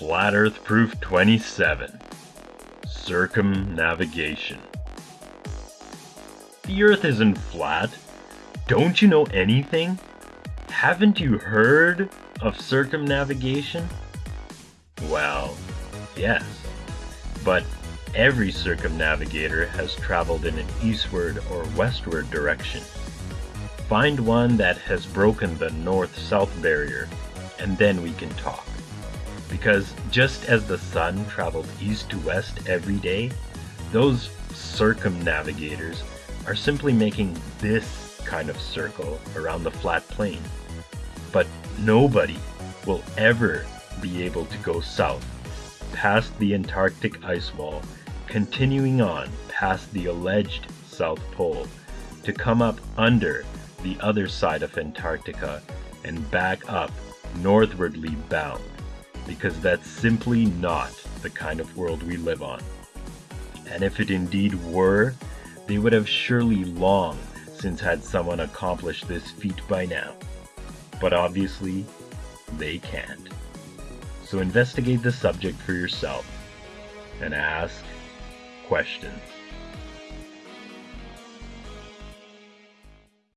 Flat Earth Proof 27 Circumnavigation. The Earth isn't flat. Don't you know anything? Haven't you heard of circumnavigation? Well, yes. But every circumnavigator has traveled in an eastward or westward direction. Find one that has broken the north south barrier, and then we can talk. Because just as the sun traveled east to west every day, those circumnavigators are simply making this kind of circle around the flat plane. But nobody will ever be able to go south past the Antarctic ice wall, continuing on past the alleged South Pole to come up under the other side of Antarctica and back up northwardly bound because that's simply not the kind of world we live on. And if it indeed were, they would have surely long since had someone accomplished this feat by now. But obviously, they can't. So investigate the subject for yourself and ask questions.